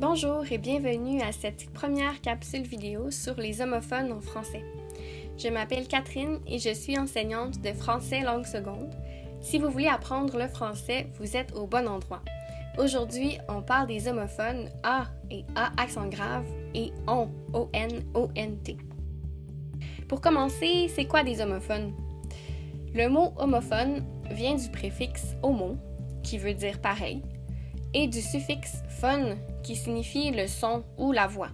Bonjour et bienvenue à cette première capsule vidéo sur les homophones en français. Je m'appelle Catherine et je suis enseignante de français langue seconde. Si vous voulez apprendre le français, vous êtes au bon endroit. Aujourd'hui, on parle des homophones A et A accent grave et ON, O-N, O-N-T. Pour commencer, c'est quoi des homophones? Le mot homophone vient du préfixe homo, qui veut dire pareil, et du suffixe phone qui signifie le son ou la voix.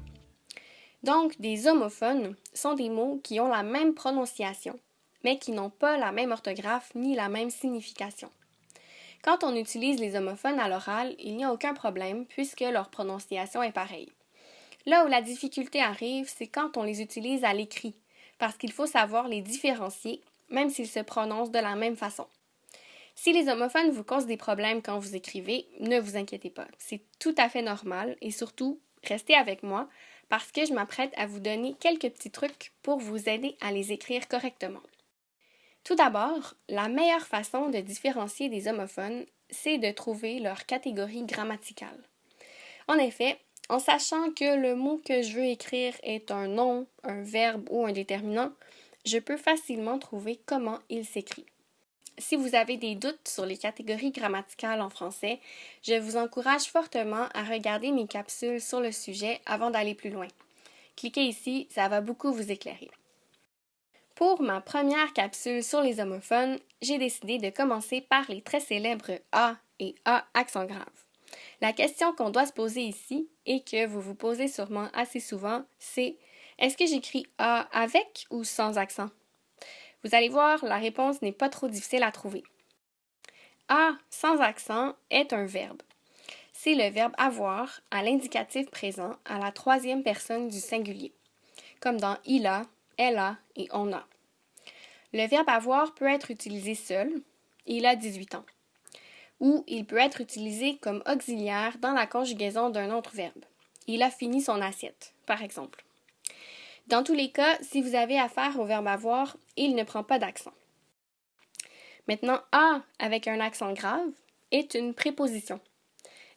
Donc, des homophones sont des mots qui ont la même prononciation, mais qui n'ont pas la même orthographe ni la même signification. Quand on utilise les homophones à l'oral, il n'y a aucun problème puisque leur prononciation est pareille. Là où la difficulté arrive, c'est quand on les utilise à l'écrit, parce qu'il faut savoir les différencier, même s'ils se prononcent de la même façon. Si les homophones vous causent des problèmes quand vous écrivez, ne vous inquiétez pas. C'est tout à fait normal et surtout, restez avec moi parce que je m'apprête à vous donner quelques petits trucs pour vous aider à les écrire correctement. Tout d'abord, la meilleure façon de différencier des homophones, c'est de trouver leur catégorie grammaticale. En effet, en sachant que le mot que je veux écrire est un nom, un verbe ou un déterminant, je peux facilement trouver comment il s'écrit. Si vous avez des doutes sur les catégories grammaticales en français, je vous encourage fortement à regarder mes capsules sur le sujet avant d'aller plus loin. Cliquez ici, ça va beaucoup vous éclairer. Pour ma première capsule sur les homophones, j'ai décidé de commencer par les très célèbres A et A accent grave. La question qu'on doit se poser ici et que vous vous posez sûrement assez souvent, c'est est-ce que j'écris A avec ou sans accent? Vous allez voir, la réponse n'est pas trop difficile à trouver. A sans accent est un verbe. C'est le verbe avoir à l'indicatif présent à la troisième personne du singulier, comme dans il a, elle a et on a. Le verbe avoir peut être utilisé seul, il a 18 ans, ou il peut être utilisé comme auxiliaire dans la conjugaison d'un autre verbe. Il a fini son assiette, par exemple. Dans tous les cas, si vous avez affaire au verbe avoir, il ne prend pas d'accent. Maintenant, A avec un accent grave est une préposition.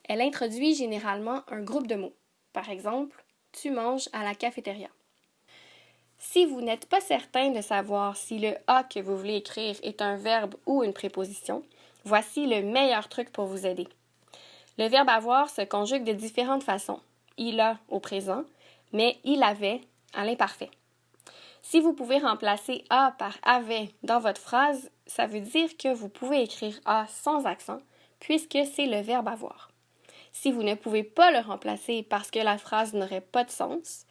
Elle introduit généralement un groupe de mots. Par exemple, tu manges à la cafétéria. Si vous n'êtes pas certain de savoir si le A que vous voulez écrire est un verbe ou une préposition, voici le meilleur truc pour vous aider. Le verbe avoir se conjugue de différentes façons. Il a au présent, mais il avait à l'imparfait. Si vous pouvez remplacer A par avait dans votre phrase, ça veut dire que vous pouvez écrire A sans accent, puisque c'est le verbe avoir. Si vous ne pouvez pas le remplacer parce que la phrase n'aurait pas de sens,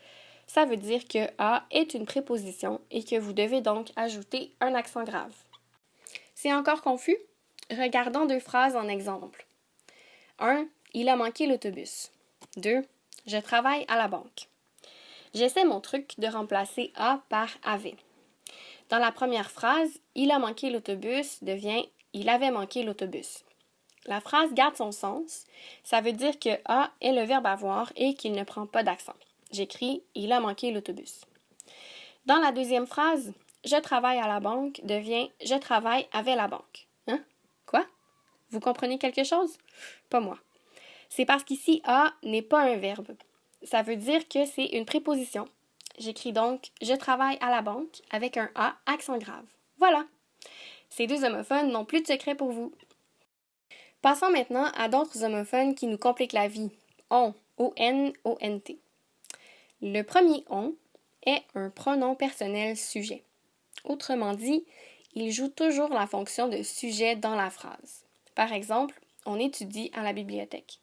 ça veut dire que A est une préposition et que vous devez donc ajouter un accent grave. C'est encore confus? Regardons deux phrases en exemple. 1. Il a manqué l'autobus. 2. Je travaille à la banque. J'essaie mon truc de remplacer A par avait. Dans la première phrase, il a manqué l'autobus devient il avait manqué l'autobus. La phrase garde son sens. Ça veut dire que A est le verbe avoir et qu'il ne prend pas d'accent. J'écris il a manqué l'autobus. Dans la deuxième phrase, je travaille à la banque devient je travaille avec la banque. Hein? Quoi? Vous comprenez quelque chose? Pas moi. C'est parce qu'ici A n'est pas un verbe ça veut dire que c'est une préposition. J'écris donc Je travaille à la banque avec un A accent grave. Voilà. Ces deux homophones n'ont plus de secret pour vous. Passons maintenant à d'autres homophones qui nous compliquent la vie. On, O-N, O-N-T. Le premier on est un pronom personnel sujet. Autrement dit, il joue toujours la fonction de sujet dans la phrase. Par exemple, on étudie à la bibliothèque.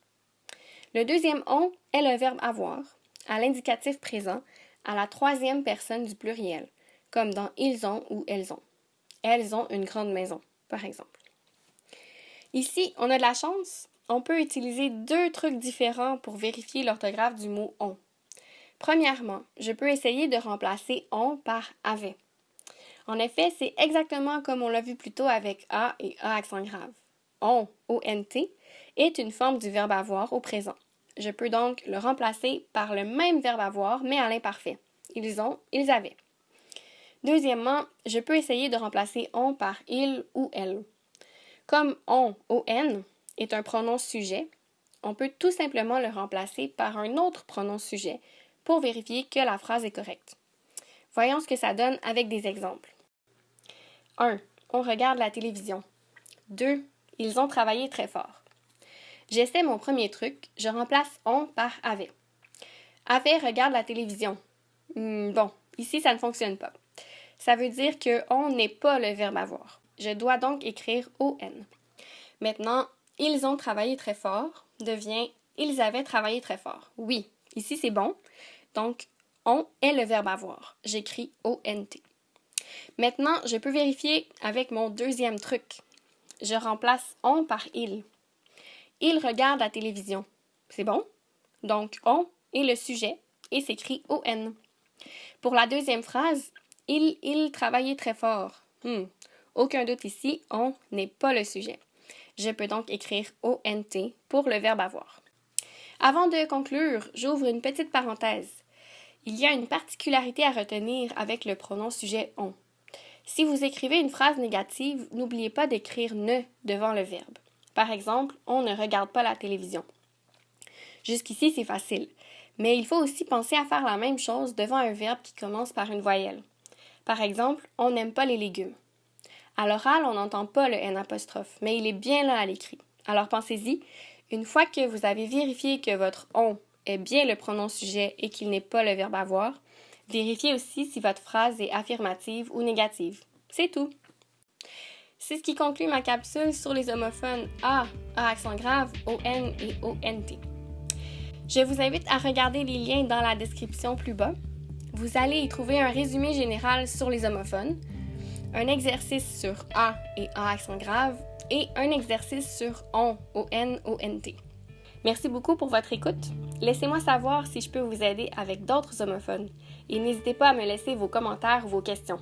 Le deuxième on est le verbe avoir, à l'indicatif présent, à la troisième personne du pluriel, comme dans ils ont ou elles ont. Elles ont une grande maison, par exemple. Ici, on a de la chance. On peut utiliser deux trucs différents pour vérifier l'orthographe du mot on. Premièrement, je peux essayer de remplacer on par avait. En effet, c'est exactement comme on l'a vu plus tôt avec A et A accent grave. On, O-N-T, est une forme du verbe avoir au présent. Je peux donc le remplacer par le même verbe avoir, mais à l'imparfait. Ils ont, ils avaient. Deuxièmement, je peux essayer de remplacer on par il ou elle. Comme on, on, est un pronom sujet, on peut tout simplement le remplacer par un autre pronom sujet pour vérifier que la phrase est correcte. Voyons ce que ça donne avec des exemples. 1. On regarde la télévision. 2. Ils ont travaillé très fort. J'essaie mon premier truc, je remplace on par avait. Avait regarde la télévision. Hmm, bon, ici ça ne fonctionne pas. Ça veut dire que on n'est pas le verbe avoir. Je dois donc écrire on. Maintenant, ils ont travaillé très fort devient ils avaient travaillé très fort. Oui, ici c'est bon. Donc, on est le verbe avoir. J'écris ONT. Maintenant, je peux vérifier avec mon deuxième truc. Je remplace on par il. Il regarde la télévision. C'est bon? Donc, on est le sujet et s'écrit ON. Pour la deuxième phrase, il, il travaillait très fort. Hmm. Aucun doute ici, on n'est pas le sujet. Je peux donc écrire ONT pour le verbe avoir. Avant de conclure, j'ouvre une petite parenthèse. Il y a une particularité à retenir avec le pronom sujet on. Si vous écrivez une phrase négative, n'oubliez pas d'écrire ne devant le verbe. Par exemple, on ne regarde pas la télévision. Jusqu'ici, c'est facile. Mais il faut aussi penser à faire la même chose devant un verbe qui commence par une voyelle. Par exemple, on n'aime pas les légumes. À l'oral, on n'entend pas le N apostrophe, mais il est bien là à l'écrit. Alors pensez-y, une fois que vous avez vérifié que votre on est bien le pronom sujet et qu'il n'est pas le verbe avoir, vérifiez aussi si votre phrase est affirmative ou négative. C'est tout. C'est ce qui conclut ma capsule sur les homophones A, A accent grave, ON et ONT. Je vous invite à regarder les liens dans la description plus bas. Vous allez y trouver un résumé général sur les homophones, un exercice sur A et A accent grave et un exercice sur ON, ON, ONT. Merci beaucoup pour votre écoute. Laissez-moi savoir si je peux vous aider avec d'autres homophones et n'hésitez pas à me laisser vos commentaires ou vos questions.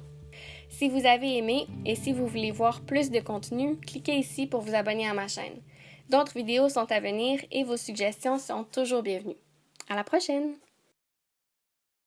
Si vous avez aimé et si vous voulez voir plus de contenu, cliquez ici pour vous abonner à ma chaîne. D'autres vidéos sont à venir et vos suggestions sont toujours bienvenues. À la prochaine!